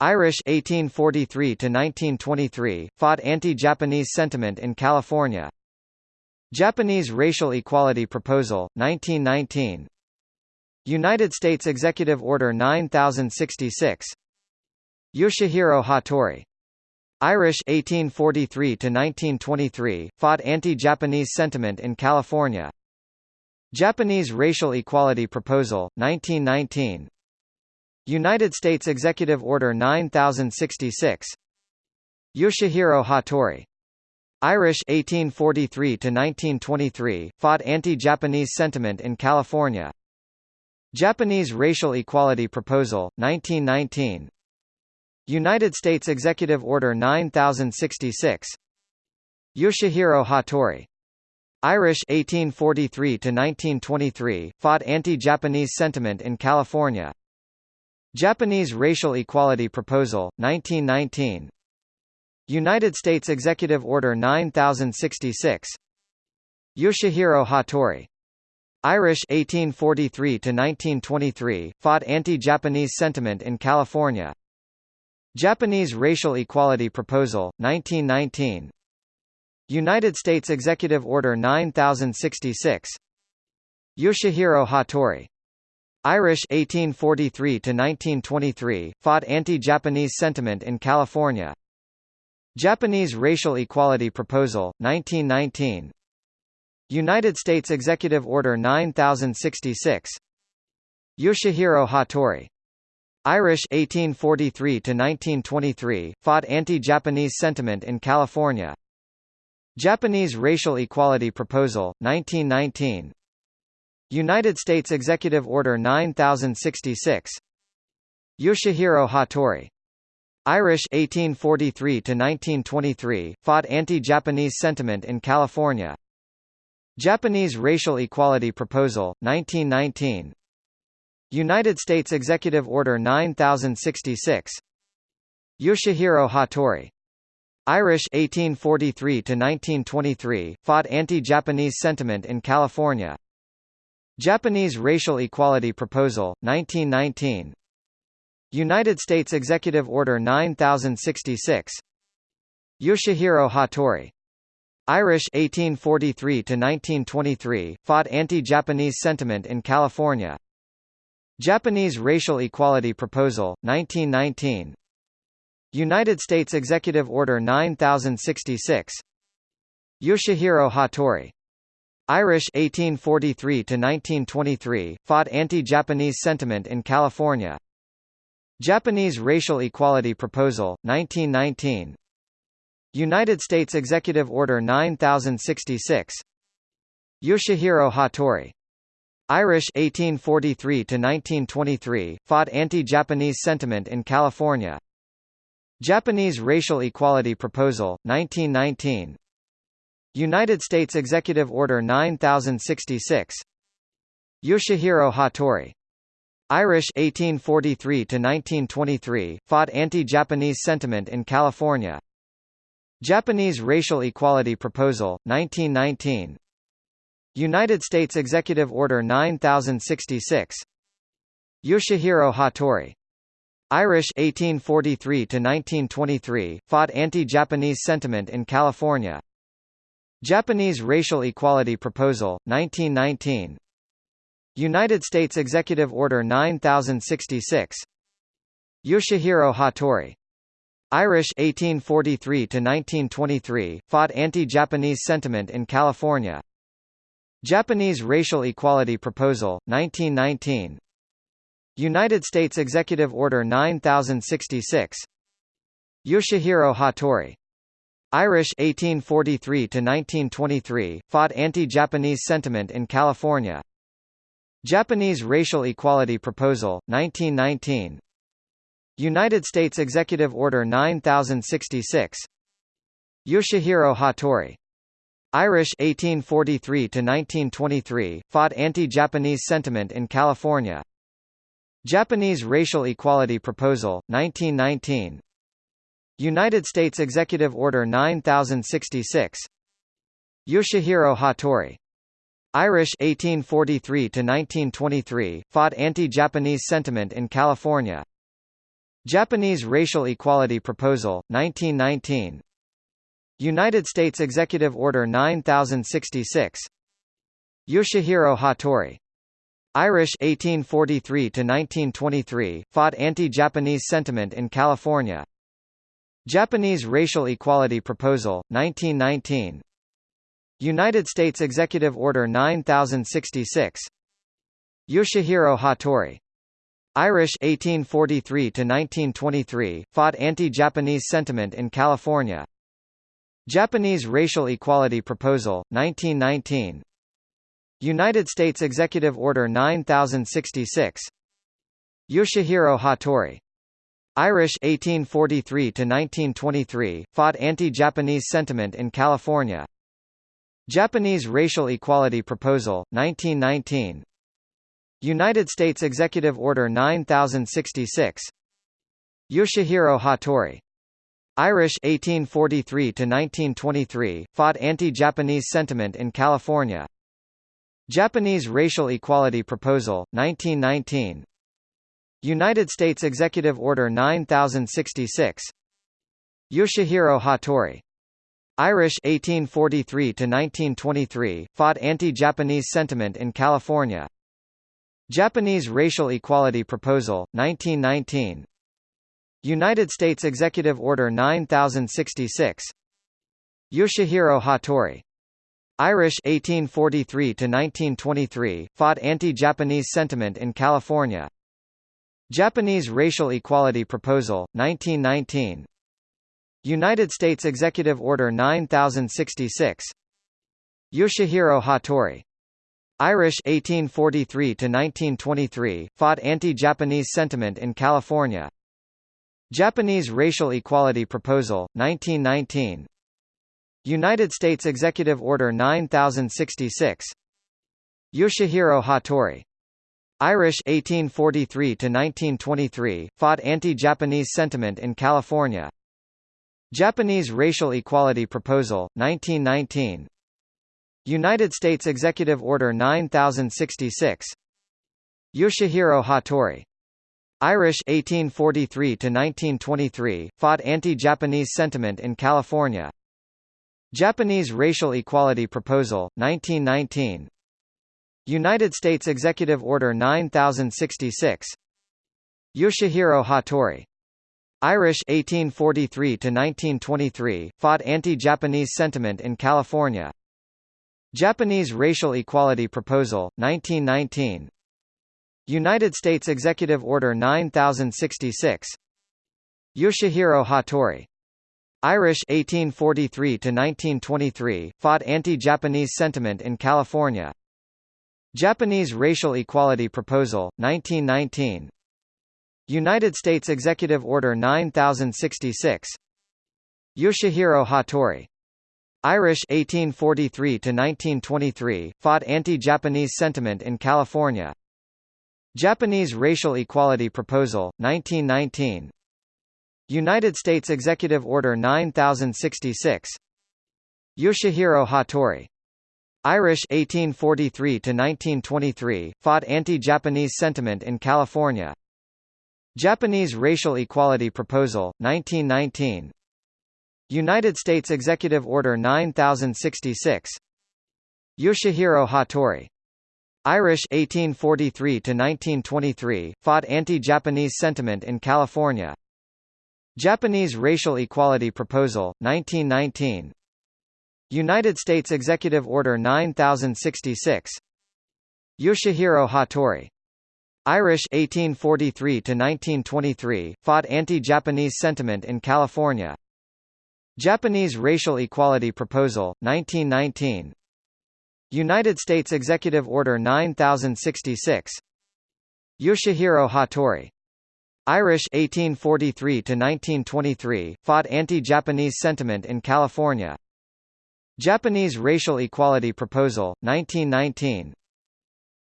Irish 1843 to 1923 fought anti-Japanese sentiment in California. Japanese racial equality proposal 1919. United States Executive Order 9066. Yoshihiro Hattori. Irish 1843 to 1923 fought anti-Japanese sentiment in California. Japanese racial equality proposal 1919. United States Executive Order 9066 Yoshihiro Hattori. Irish 1843 to 1923 fought anti-Japanese sentiment in California. Japanese racial equality proposal 1919 United States Executive Order 9066 Yoshihiro Hattori. Irish 1843 to 1923 fought anti-Japanese sentiment in California Japanese Racial Equality Proposal, 1919 United States Executive Order 9066 Yoshihiro Hattori. Irish 1843 to 1923 fought anti-Japanese sentiment in California. Japanese Racial Equality Proposal 1919 United States Executive Order 9066 Yoshihiro Hattori Irish 1843 to 1923 fought anti-Japanese sentiment in California. Japanese Racial Equality Proposal 1919. United States Executive Order 9066. Yoshihiro Hattori. Irish 1843 to 1923 fought anti-Japanese sentiment in California. Japanese Racial Equality Proposal 1919. United States Executive Order 9066 Yoshihiro Hattori. Irish 1843 to 1923 fought anti-Japanese sentiment in California. Japanese Racial Equality Proposal 1919 United States Executive Order 9066 Yoshihiro Hattori. Irish 1843 to 1923 fought anti-Japanese sentiment in California Japanese Racial Equality Proposal, 1919 United States Executive Order 9066 Yoshihiro Hattori. Irish 1843 to 1923 fought anti-Japanese sentiment in California. Japanese Racial Equality Proposal 1919 United States Executive Order 9066 Yoshihiro Hattori Irish 1843 to 1923 fought anti-Japanese sentiment in California. Japanese Racial Equality Proposal 1919. United States Executive Order 9066. Yoshihiro Hattori. Irish 1843 to 1923 fought anti-Japanese sentiment in California. Japanese Racial Equality Proposal 1919. United States Executive Order 9066 Yoshihiro Hattori. Irish 1843 to 1923 fought anti-Japanese sentiment in California. Japanese Racial Equality Proposal 1919 United States Executive Order 9066 Yoshihiro Hattori. Irish 1843 to 1923 fought anti-Japanese sentiment in California Japanese Racial Equality Proposal, 1919 United States Executive Order 9066 Yoshihiro Hattori. Irish 1843 to 1923 fought anti-Japanese sentiment in California. Japanese Racial Equality Proposal 1919 United States Executive Order 9066 Yoshihiro Hattori Irish 1843 to 1923 fought anti-Japanese sentiment in California. Japanese Racial Equality Proposal 1919. United States Executive Order 9066. Yoshihiro Hattori. Irish 1843 to 1923 fought anti-Japanese sentiment in California. Japanese Racial Equality Proposal 1919. United States Executive Order 9066 Yoshihiro Hattori. Irish 1843 to 1923 fought anti-Japanese sentiment in California. Japanese Racial Equality Proposal, 1919 United States Executive Order 9066 Yoshihiro Hattori. Irish 1843 to 1923 fought anti-Japanese sentiment in California Japanese Racial Equality Proposal 1919 United States Executive Order 9066 Yoshihiro Hattori. Irish 1843 to 1923 fought anti-Japanese sentiment in California. Japanese Racial Equality Proposal 1919 United States Executive Order 9066 Yoshihiro Hattori Irish 1843 to 1923 fought anti-Japanese sentiment in California. Japanese Racial Equality Proposal 1919 United States Executive Order 9066 Yoshihiro Hattori. Irish 1843 to 1923 fought anti-Japanese sentiment in California. Japanese Racial Equality Proposal 1919 United States Executive Order 9066 Yoshihiro Hattori. Irish 1843 to 1923 fought anti-Japanese sentiment in California. Japanese Racial Equality Proposal, 1919 United States Executive Order 9066 Yoshihiro Hattori. Irish 1843 to 1923 fought anti-Japanese sentiment in California Japanese Racial Equality Proposal 1919 United States Executive Order 9066 Yoshihiro Hattori Irish 1843 to 1923 fought anti-Japanese sentiment in California. Japanese Racial Equality Proposal 1919. United States Executive Order 9066. Yoshihiro Hattori. Irish 1843 to 1923 fought anti-Japanese sentiment in California. Japanese Racial Equality Proposal 1919. United States Executive Order 9066 Yoshihiro Hattori Irish 1843 to 1923 fought anti-Japanese sentiment in California Japanese Racial Equality Proposal 1919 United States Executive Order 9066 Yoshihiro Hattori. Irish 1843 to 1923 fought anti-Japanese sentiment in California. Japanese Racial Equality Proposal, 1919 United States Executive Order 9066 Yoshihiro Hattori. Irish 1843 to 1923 fought anti-Japanese sentiment in California Japanese Racial Equality Proposal 1919 United States Executive Order 9066 Yoshihiro Hattori Irish 1843 to 1923 fought anti-Japanese sentiment in California. Japanese Racial Equality Proposal 1919. United States Executive Order 9066. Yoshihiro Hattori. Irish 1843 to 1923 fought anti-Japanese sentiment in California. Japanese Racial Equality Proposal 1919. United States Executive Order 9066 Yoshihiro Hattori Irish 1843 to 1923 fought anti-Japanese sentiment in California Japanese Racial Equality Proposal 1919 United States Executive Order 9066 Yoshihiro Hattori. Irish 1843 to 1923 fought anti-Japanese sentiment in California. Japanese Racial Equality Proposal, 1919 United States Executive Order 9066 Yoshihiro Hattori. Irish 1843 to 1923 fought anti-Japanese sentiment in California Japanese Racial Equality Proposal 1919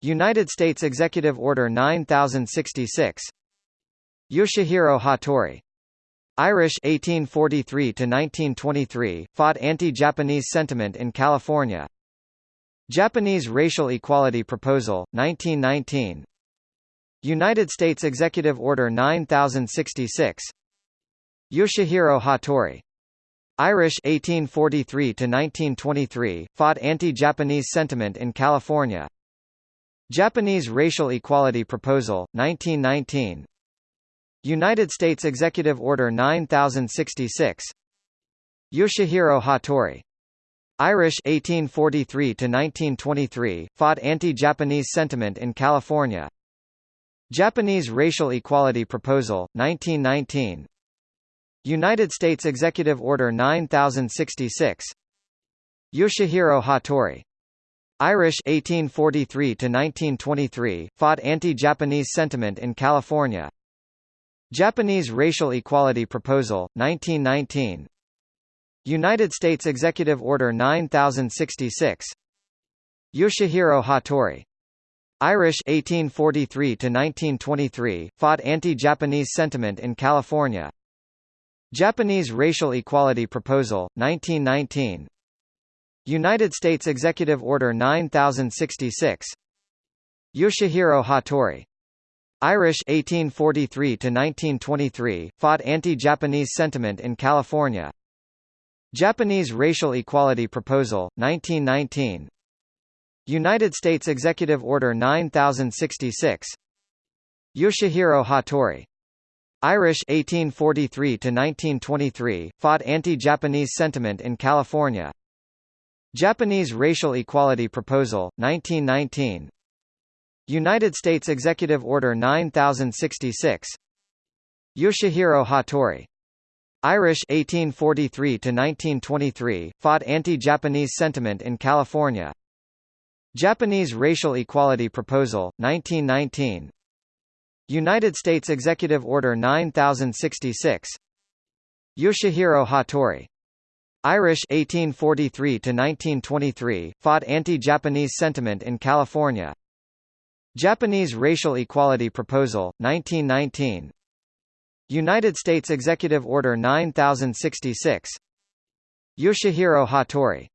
United States Executive Order 9066 Yoshihiro Hattori. Irish 1843 to 1923 fought anti-Japanese sentiment in California. Japanese Racial Equality Proposal 1919. United States Executive Order 9066 Yoshihiro Hattori Irish 1843 to 1923 fought anti-Japanese sentiment in California. Japanese racial equality proposal 1919 United States Executive Order 9066 Yoshihiro Hattori. Irish 1843 to 1923 fought anti-Japanese sentiment in California. Japanese racial equality proposal 1919 United States Executive Order 9066 Yoshihiro Hattori. Irish 1843 to 1923 fought anti-Japanese sentiment in California. Japanese racial equality proposal 1919 United States Executive Order 9066 Yoshihiro Hattori. Irish 1843 to 1923 fought anti-Japanese sentiment in California Japanese racial equality proposal 1919 United States Executive Order 9066 Yoshihiro Hattori. Irish 1843 to 1923 fought anti-Japanese sentiment in California. Japanese Racial Equality Proposal, 1919 United States Executive Order 9066 Yoshihiro Hattori Irish 1843 to 1923 fought anti-Japanese sentiment in California Japanese Racial Equality Proposal 1919 United States Executive Order 9066 Yoshihiro Hattori Irish 1843 to 1923 fought anti-Japanese sentiment in California. Japanese racial equality proposal 1919. United States Executive Order 9066. Yoshihiro Hattori. Irish 1843 to 1923 fought anti-Japanese sentiment in California. Japanese racial equality proposal 1919. United States Executive Order 9066 Yoshihiro Hattori